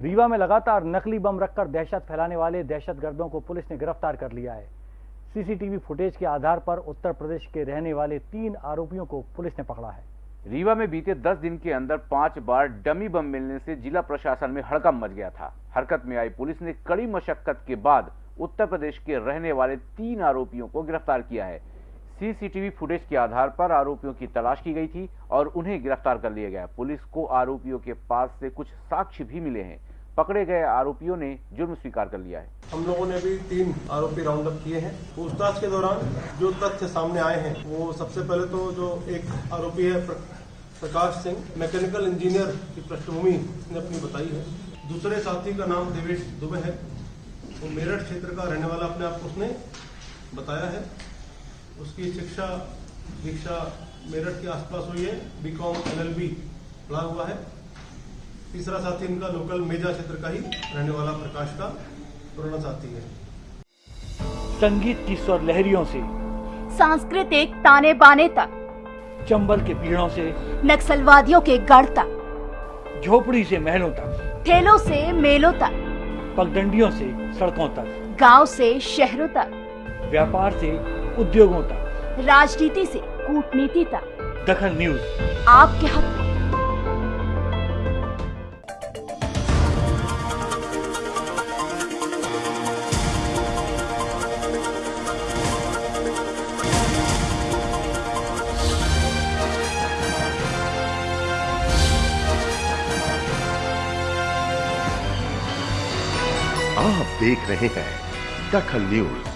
रीवा में लगातार नकली बम रखकर दहशत फैलाने वाले दहशतगर्दों को पुलिस ने गिरफ़्तार कर लिया है। सीसीटीवी फुटेज के आधार पर उत्तर प्रदेश के रहने वाले तीन आरोपियों को पुलिस ने पकड़ा है। रीवा में बीते 10 दिन के अंदर पाँच बार डमी बम मिलने से जिला प्रशासन में हड़कम मच गया था। हरकत में आई पुलिस ने कड़ी मशक्कत के बाद उत्तर प्रदेश के रहने वाले तीन आरोपियों को गिरफ़्तार किया है। सीसीटीवी फुटेज के आधार पर आरोपियों की तलाश की गई थी और उन्हें गिरफ़्तार कर लिया गया। पुलिस को आरोपियों के पास से कुछ साक्ष्य भी मिले हैं। पकड़े गए आरोपियों ने जुर्म स्वीकार कर लिया है। हम लोगों ने भी तीन आरोपी राउंड अप किए हैं। पूछताछ के दौरान जो तथ्य सामने आए हैं, वो सबसे पहले तो जो एक आरोपी है प्रकाश सिंह, मैकेनिकल इंजीनियर की पृष्ठभूमि ने अपनी बताई है। दूसरे साथी का नाम देवेश दुबे है। वो मेरठ क्षेत्र का रहने वाला अपने आप उसने बताया है। उसकी शिक्षा दीक्षा मेरठ के आसपास हुई है। बीकॉम एलएलबी पढ़ा हुआ है। तीसरा साथी इनका लोकल मेजा क्षेत्र का ही रहने वाला प्रकाश का पुराना साथी है। संगीत की स्वर लहरियों से सांस्कृतिक ताने बाने तक चंबल के पीड़ों से नक्सलवादियों के गढ़ तक झोपड़ी से महलों तक ठेलों से मेलों तक पगडंडियों से सड़कों तक गाँव से शहरों तक व्यापार से उद्योगों तक। राजनीति से कूटनीति तक। दखन न्यूज़। आपके हक में। आप देख रहे हैं दखल न्यूज़।